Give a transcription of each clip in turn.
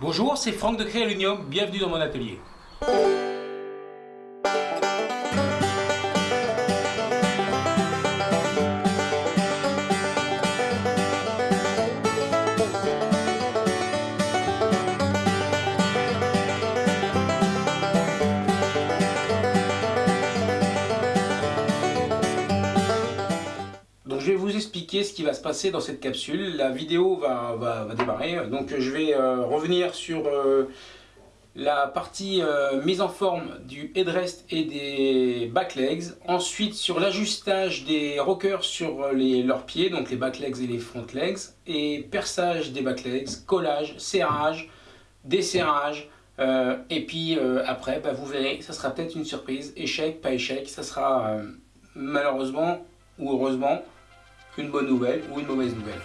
Bonjour, c'est Franck de Créalunium, bienvenue dans mon atelier. Va se passer dans cette capsule. La vidéo va, démarrer. Donc je vais euh, revenir sur euh, la partie euh, mise en forme du headrest et des back legs. Ensuite sur l'ajustage des rockers sur leurs pieds, donc les back legs et les front legs. Et perçage des back legs, collage, serrage, desserrage. Et puis après, bah, vous verrez, ça sera peut-être une surprise. Échec, pas échec, ça sera malheureusement ou heureusement une bonne nouvelle ou une mauvaise nouvelle.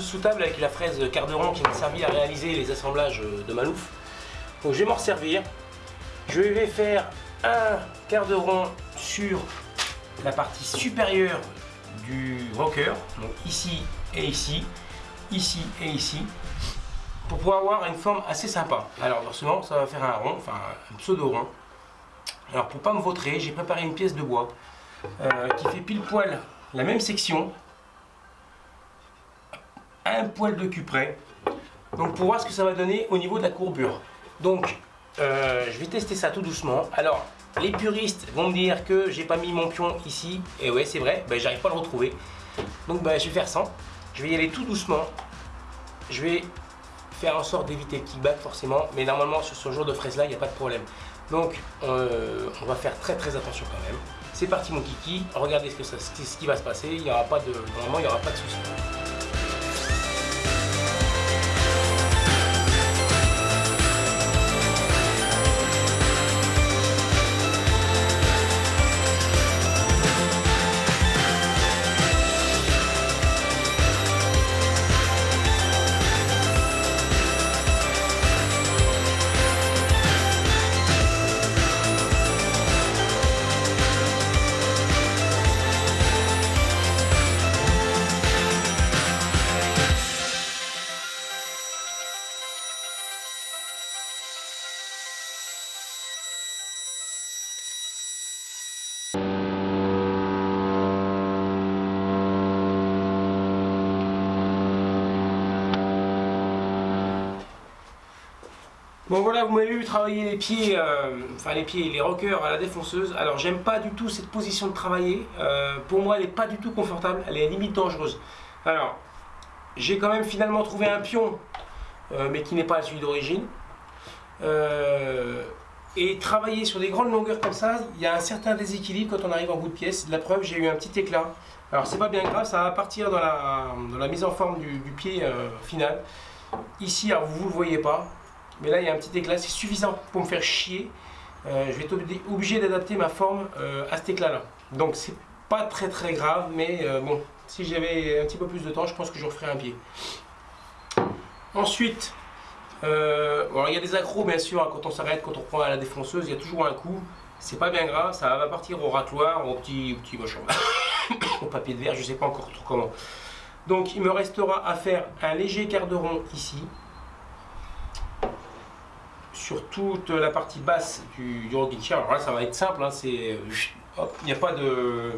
Sous table avec la fraise Carderon qui m'a servi à réaliser les assemblages de Malouf. Donc je vais m'en servir. Je vais faire un quart de rond sur la partie supérieure du rocker, donc ici et ici, ici et ici, pour pouvoir avoir une forme assez sympa. Alors forcément ça va faire un rond, enfin un pseudo rond. Alors pour pas me vautrer, j'ai préparé une pièce de bois euh, qui fait pile poil la même section, un poil de cul près, donc pour voir ce que ça va donner au niveau de la courbure. Donc euh, je vais tester ça tout doucement. Alors les puristes vont me dire que j'ai pas mis mon pion ici, et ouais c'est vrai, ben, j'arrive pas à le retrouver. Donc ben, je vais faire ça, je vais y aller tout doucement, je vais faire en sorte d'éviter le kickback forcément, mais normalement sur ce genre de fraise là il n'y a pas de problème. Donc euh, on va faire très très attention quand même. C'est parti mon kiki, regardez ce, que ça, ce qui va se passer, il y aura pas de, normalement il n'y aura pas de soucis. Bon voilà, vous m'avez vu travailler les pieds, euh, enfin les pieds, les rockers à la défonceuse. Alors j'aime pas du tout cette position de travailler. Euh, pour moi, elle n'est pas du tout confortable. Elle est limite dangereuse. Alors, j'ai quand même finalement trouvé un pion, euh, mais qui n'est pas celui d'origine. Et travailler sur des grandes longueurs comme ça, il y a un certain déséquilibre quand on arrive en bout de pièce. La preuve, j'ai eu un petit éclat. Alors c'est pas bien grave, ça va partir dans la, mise en forme du, du pied final. Ici, alors vous ne le voyez pas, mais là il y a un petit éclat, c'est suffisant pour me faire chier. Euh, je vais être obli- obligé d'adapter ma forme euh, à cet éclat là. Donc c'est pas très très grave, mais euh, bon, si j'avais un petit peu plus de temps, je pense que je referais un pied. Ensuite, il y a des accros bien sûr, hein, quand on s'arrête, quand on prend à la défonceuse, il y a toujours un coup. C'est pas bien grave, ça va partir au racloir, au petit, au petit machin, au papier de verre, je sais pas encore trop comment. Donc il me restera à faire un léger quart de rond ici, sur toute la partie basse du, du rocking chair. Alors là, ça va être simple, hein, c'est, hop, il n'y a pas de,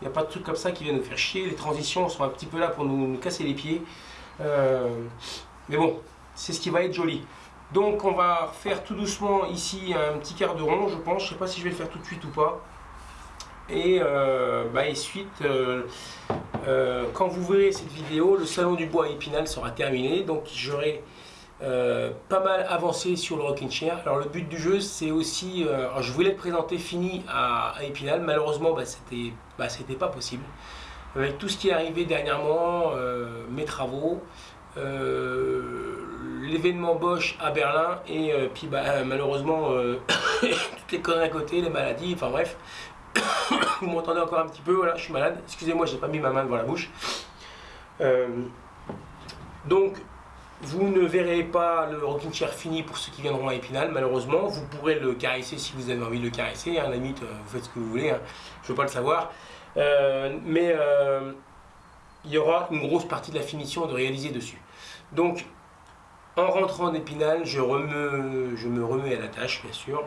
Il n'y a pas de trucs comme ça qui viennent nous faire chier. Les transitions sont un petit peu là pour nous, casser les pieds. mais bon, c'est ce qui va être joli. Donc on va faire tout doucement ici un petit quart de rond, je pense. Je sais pas si je vais le faire tout de suite ou pas. Et, euh, bah, euh, euh, quand vous verrez cette vidéo, le salon du bois à Épinal sera terminé. Donc j'aurai pas mal avancé sur le rocking chair. Alors le but du jeu, c'est aussi, je voulais le présenter fini à, Épinal. Malheureusement, bah, c'était bah, pas possible. Avec tout ce qui est arrivé dernièrement, mes travaux, l'événement Bosch à Berlin et puis bah, malheureusement toutes les conneries à côté, les maladies, enfin bref, vous m'entendez encore un petit peu, voilà, je suis malade. Excusez-moi, j'ai pas mis ma main devant la bouche. Euh, donc, vous ne verrez pas le rocking chair fini pour ceux qui viendront à Épinal, malheureusement. Vous pourrez le caresser si vous avez envie de le caresser. Hein, la limite, euh, vous faites ce que vous voulez, hein. je ne veux pas le savoir. Euh, mais il y aura une grosse partie de la finition de réaliser dessus. Donc, en rentrant d'Épinal, je, je me remets à la tâche, bien sûr.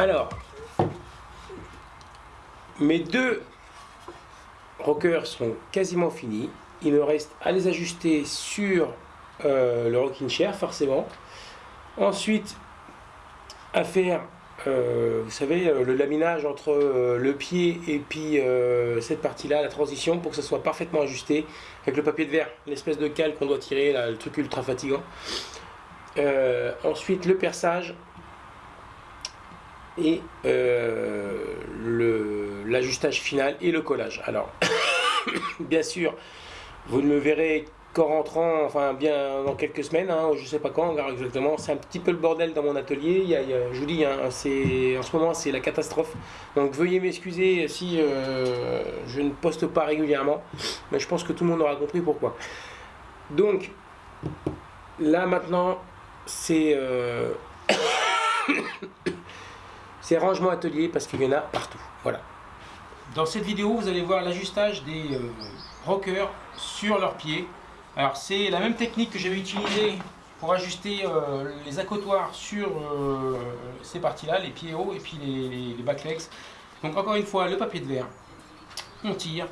Alors, mes deux rockers sont quasiment finis. Il me reste à les ajuster sur euh, le rocking chair, forcément. Ensuite, à faire, euh, vous savez, euh, le laminage entre le pied et puis cette partie-là, la transition, pour que ça soit parfaitement ajusté avec le papier de verre, l'espèce de cale qu'on doit tirer, le truc ultra fatigant. ensuite, le perçage et euh, l'ajustage final et le collage. Alors, bien sûr, vous ne me verrez qu'en rentrant, enfin bien dans quelques semaines, hein, je ne sais pas quand exactement, c'est un petit peu le bordel dans mon atelier, il je vous dis, hein, en ce moment c'est la catastrophe, donc veuillez m'excuser si euh, je ne poste pas régulièrement, mais je pense que tout le monde aura compris pourquoi. Donc, là maintenant, c'est... Euh, C'est rangement atelier parce qu'il y en a partout. Voilà. Dans cette vidéo, vous allez voir l'ajustage des euh, rockers sur leurs pieds. Alors c'est la même technique que j'avais utilisée pour ajuster euh, les accotoirs sur euh, ces parties-là, les pieds hauts et puis les, les, legs. Donc encore une fois, le papier de verre, on tire.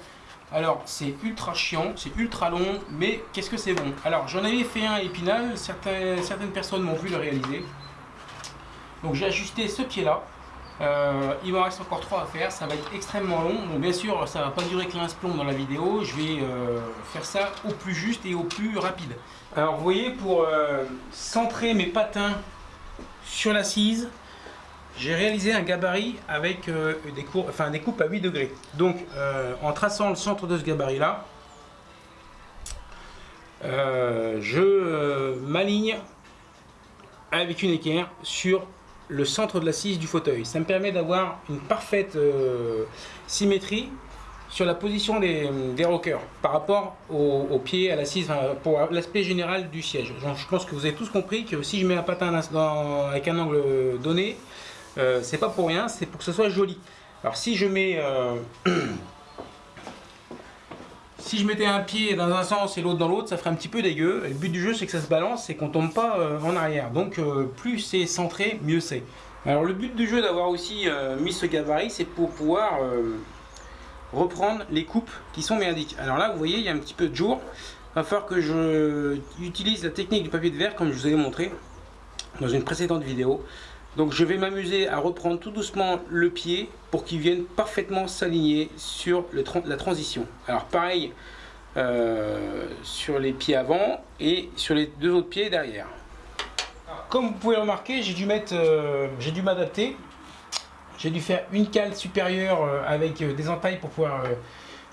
Alors c'est ultra chiant, c'est ultra long, mais qu'est-ce que c'est bon? Alors j'en avais fait un épinal, certaines, certaines personnes m'ont vu le réaliser. Donc j'ai ajusté ce pied-là, euh, il m'en reste encore 3 à faire, ça va être extrêmement long. Bon, bien sûr, ça va pas durer 15 plombs dans la vidéo. Je vais euh, faire ça au plus juste et au plus rapide. Alors, vous voyez, pour euh, centrer mes patins sur l'assise, j'ai réalisé un gabarit avec des, cours, enfin, des coupes à 8 degrés. Donc, en traçant le centre de ce gabarit-là, je m'aligne avec une équerre sur le centre de l'assise du fauteuil. Ça me permet d'avoir une parfaite euh, symétrie sur la position des, rockers par rapport au, pied, à l'assise, pour l'aspect général du siège. je pense que vous avez tous compris que si je mets un patin avec un angle donné, euh, c'est pas pour rien, c'est pour que ce soit joli. Alors si je mets... Euh, si je mettais un pied dans un sens et l'autre dans l'autre, ça ferait un petit peu dégueu. le but du jeu, c'est que ça se balance et qu'on tombe pas euh, en arrière. Donc euh, plus c'est centré, mieux c'est. Alors le but du jeu d'avoir aussi euh, mis ce gabarit, c'est pour pouvoir reprendre les coupes qui sont merdiques. Alors là, vous voyez, il y a un petit peu de jour. Il va falloir que je utilise la technique du papier de verre comme je vous ai montré dans une précédente vidéo. Donc je vais m'amuser à reprendre tout doucement le pied pour qu'il vienne parfaitement s'aligner sur la transition. Alors pareil euh, sur les pieds avant et sur les deux autres pieds derrière. comme vous pouvez remarquer, j'ai dû mettre, euh, j'ai dû m'adapter. J'ai dû faire une cale supérieure euh, avec des entailles pour pouvoir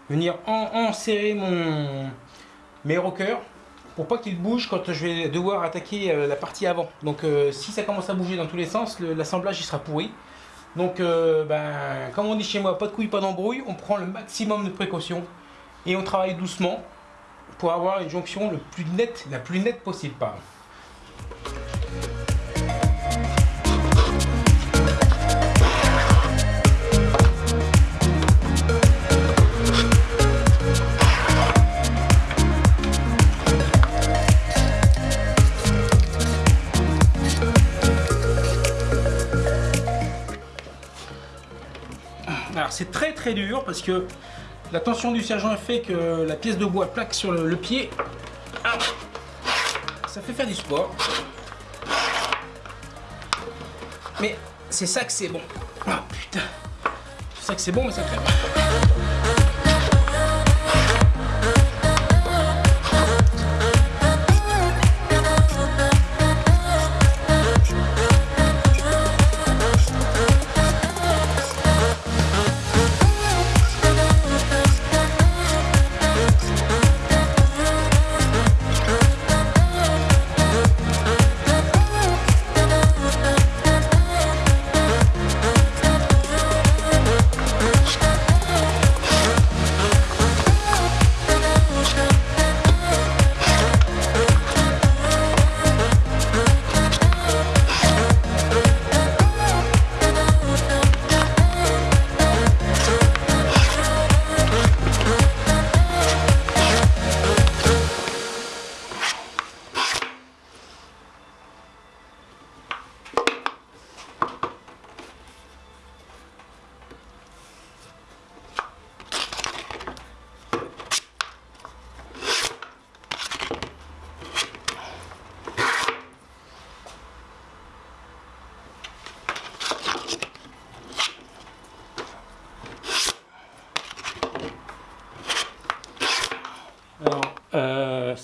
venir enserrer mon, mes rockers pour pas qu'il bouge quand je vais devoir attaquer euh, la partie avant. Donc euh, si ça commence à bouger dans tous les sens, l'assemblage il sera pourri. Donc euh, ben, comme on dit chez moi, pas de couilles, pas d'embrouille, on prend le maximum de précautions et on travaille doucement pour avoir une jonction la plus nette possible. Pardon. C'est très très dur parce que la tension du sergent fait que la pièce de bois plaque sur le, pied. Ça fait faire du sport. Mais c'est ça que c'est bon. Ah putain. C'est ça que c'est bon mais ça crève.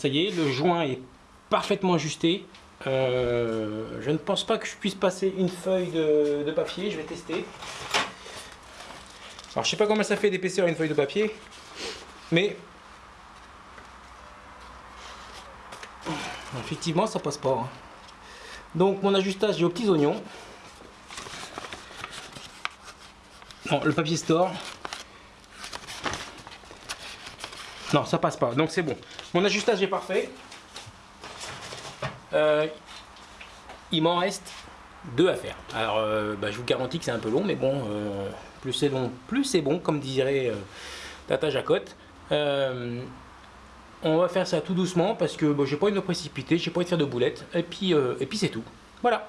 Le joint est parfaitement ajusté. Euh, je ne pense pas que je puisse passer une feuille de, papier, je vais tester. Alors je sais pas comment ça fait d'épaisseur une feuille de papier, mais effectivement ça passe pas. Hein. Donc mon ajustage est aux petits oignons. Bon, le papier store, Non, ça passe pas. Donc c'est bon. Mon ajustage est parfait. Euh, il m'en reste deux à faire. Alors, euh, bah, je vous garantis que c'est un peu long, mais bon, euh, plus c'est long, plus c'est bon, comme dirait Tata Jacotte. on va faire ça tout doucement parce que bon, j'ai pas envie de me précipiter, j'ai pas envie de faire de boulettes, et puis, et puis c'est tout. Voilà.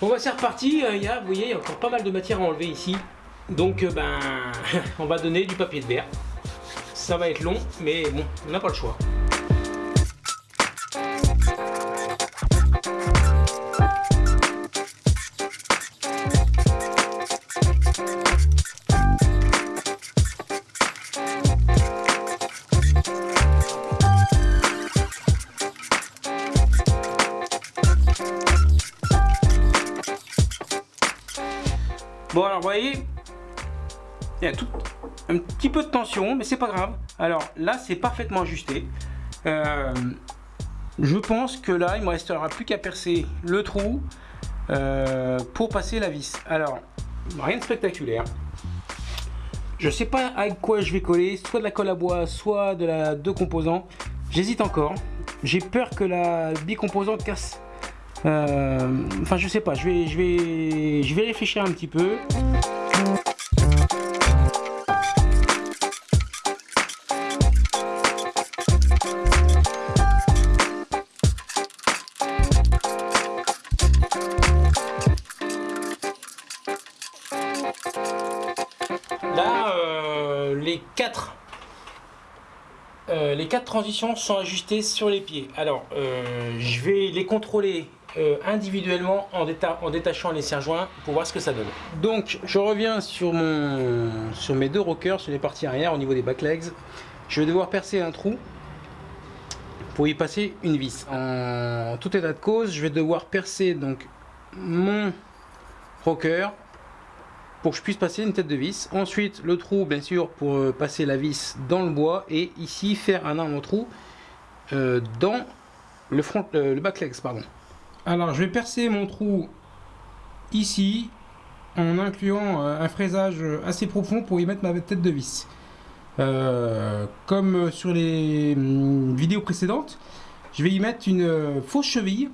Bon bah c'est reparti, il y a, vous voyez, il y a encore pas mal de matière à enlever ici. Donc euh, ben, on va donner du papier de verre. Ça va être long, mais bon, on n'a pas le choix. Peu de tension, mais c'est pas grave. Alors là, c'est parfaitement ajusté. Euh, je pense que là, il me restera plus qu'à percer le trou euh, pour passer la vis. Alors, rien de spectaculaire. Je sais pas avec quoi je vais coller, soit de la colle à bois, soit de la deux composants. J'hésite encore. J'ai peur que la bicomposante casse. Euh, enfin, je sais pas. Je vais, je vais, je vais réfléchir un petit peu. Transitions sont ajustées sur les pieds. Alors, euh, je vais les contrôler individuellement en, en, détachant les serre-joints pour voir ce que ça donne. Donc, je reviens sur, mon, sur mes deux rockers, sur les parties arrière au niveau des back legs. Je vais devoir percer un trou pour y passer une vis. En tout état de cause, je vais devoir percer donc mon rocker pour que je puisse passer une tête de vis. Ensuite, le trou, bien sûr, pour euh, passer la vis dans le bois. Et ici, faire un autre trou euh, dans le, front, euh, le back legs. Pardon. Alors, je vais percer mon trou ici en incluant un fraisage assez profond pour y mettre ma tête de vis. comme sur les hum, vidéos précédentes, je vais y mettre une fausse cheville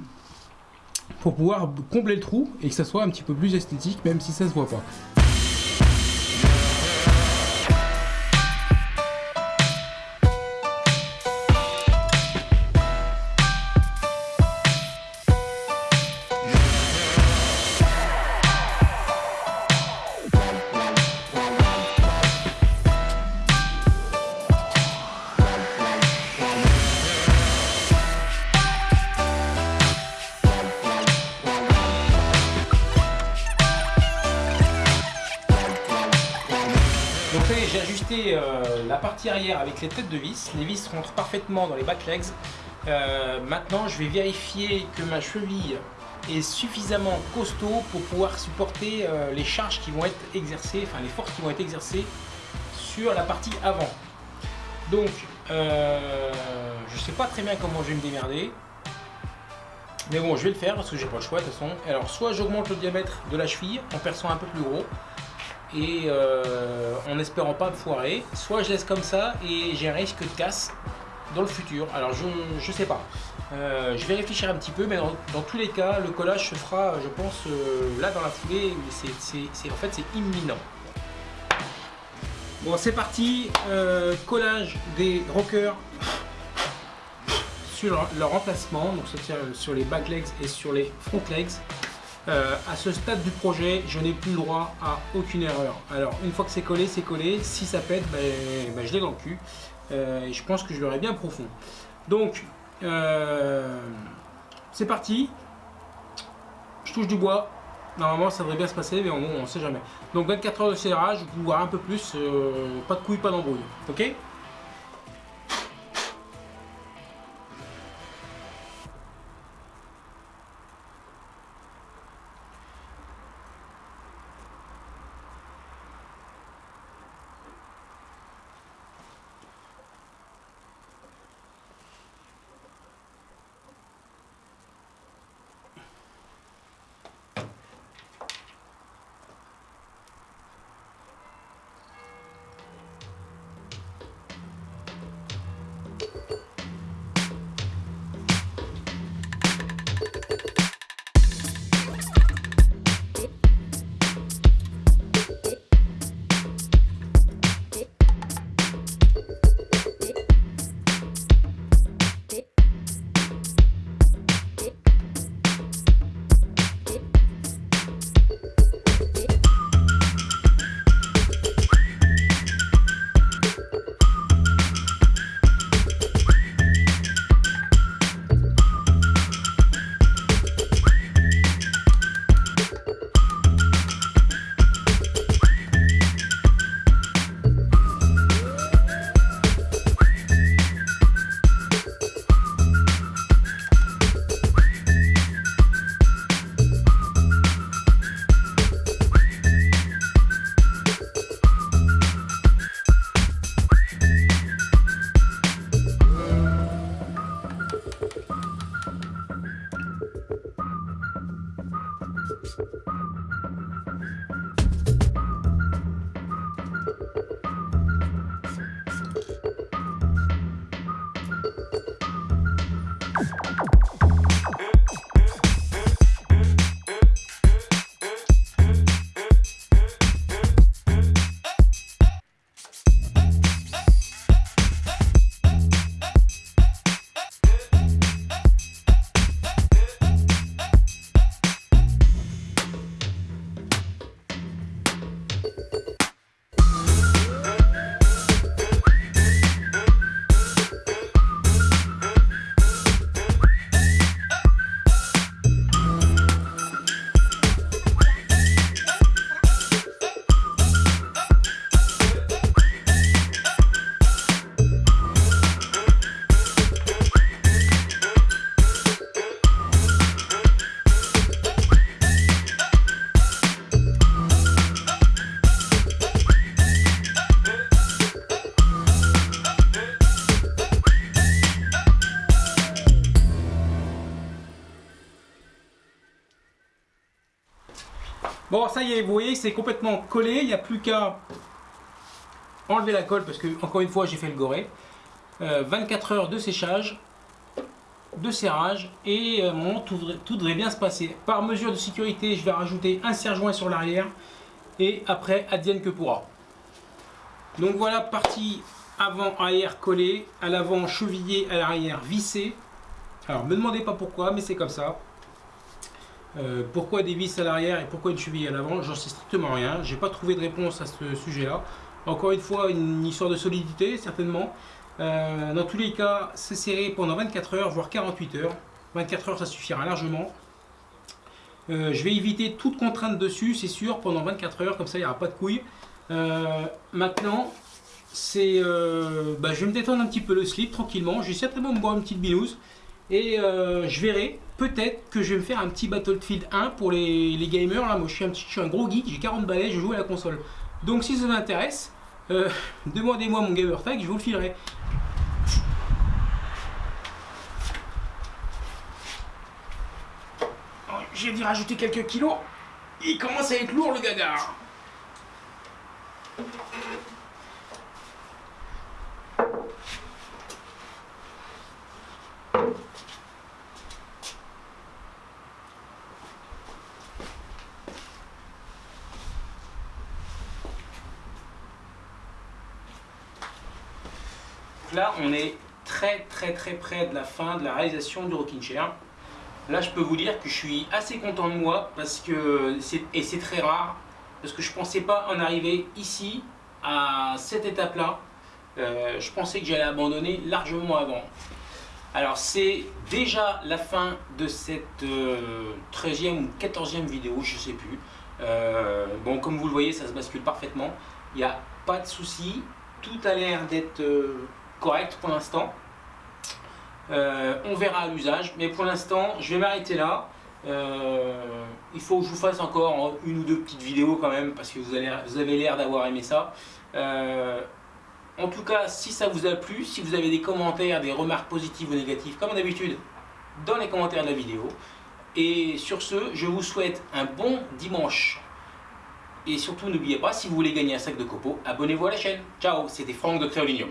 pour pouvoir combler le trou et que ça soit un petit peu plus esthétique même si ça se voit pas. Les têtes de vis. Les vis rentrent parfaitement dans les back legs. Euh, maintenant, je vais vérifier que ma cheville est suffisamment costaud pour pouvoir supporter euh, les charges qui vont être exercées, enfin les forces qui vont être exercées sur la partie avant. Donc, je ne sais pas très bien comment je vais me démerder. Mais bon, je vais le faire parce que j'ai pas le choix de toute façon. Alors, soit j'augmente le diamètre de la cheville en perçant un peu plus gros, et euh, en espérant pas me foirer. Soit je laisse comme ça et j'ai un risque de casse dans le futur. Alors je, je sais pas. Euh, je vais réfléchir un petit peu, mais dans, tous les cas, le collage se fera, je pense, euh, là dans la foulée. C'est en fait c'est imminent. Bon, c'est parti. collage des rockers sur leur emplacement, donc sur les back legs et sur les front legs. Euh, à ce stade du projet, je n'ai plus le droit à aucune erreur. Alors, une fois que c'est collé, c'est collé. Si ça pète, ben, ben, je l'ai dans le cul. Euh, et je pense que je l'aurai bien profond. Donc, euh, c'est parti. Je touche du bois. Normalement, ça devrait bien se passer, mais on ne sait jamais. Donc, 24 heures de serrage, voire un peu plus. pas de couilles, pas d'embrouille. Ok? Ça y est, vous voyez, c'est complètement collé. Il n'y a plus qu'à enlever la colle parce que, encore une fois, j'ai fait le goré. 24 euh, heures de séchage, de serrage et euh, tout, tout, devrait bien se passer. Par mesure de sécurité, je vais rajouter un serre-joint sur l'arrière et après, advienne que pourra. Donc voilà, partie avant-arrière collée, à l'avant chevillé, à l'arrière vissé. Alors, me demandez pas pourquoi, mais c'est comme ça. Euh, pourquoi des vis à l'arrière et pourquoi une cheville à l'avant J'en sais strictement rien. J'ai pas trouvé de réponse à ce sujet-là. Encore une fois, une histoire de solidité, certainement. Euh, dans tous les cas, c'est serré pendant 24 heures, voire 48 heures. 24 heures, ça suffira largement. Euh, je vais éviter toute contrainte dessus, c'est sûr, pendant 24 heures, comme ça il n'y aura pas de couilles. maintenant, c'est, bah, je vais me détendre un petit peu le slip tranquillement. Je vais certainement me boire une petite binouse. Et je verrai peut-être que je vais me faire un petit Battlefield 1 pour les, gamers. Là, moi, je suis, un petit, je suis un gros geek, j'ai 40 balais, je joue à la console. Donc, si ça vous intéresse, euh, demandez-moi mon gamer tag, je vous le filerai. J'ai dû rajouter quelques kilos. Il commence à être lourd le gaga. On est très très très près de la fin de la réalisation du rocking chair. Là, je peux vous dire que je suis assez content de moi parce que et c'est très rare parce que je pensais pas en arriver ici à cette étape-là. Euh, je pensais que j'allais abandonner largement avant. Alors c'est déjà la fin de cette 13e euh, ou 14e vidéo, je sais plus. Euh, bon, comme vous le voyez, ça se bascule parfaitement. Il n'y a pas de souci. Tout a l'air d'être correct pour l'instant. Euh, on verra à l'usage, mais pour l'instant, je vais m'arrêter là. Euh, il faut que je vous fasse encore une ou deux petites vidéos quand même, parce que vous, vous avez l'air d'avoir aimé ça. Euh, en tout cas, si ça vous a plu, si vous avez des commentaires, des remarques positives ou négatives, comme d'habitude, dans les commentaires de la vidéo. Et sur ce, je vous souhaite un bon dimanche. Et surtout, n'oubliez pas, si vous voulez gagner un sac de copeaux, abonnez-vous à la chaîne. Ciao, c'était Franck de Créolignon.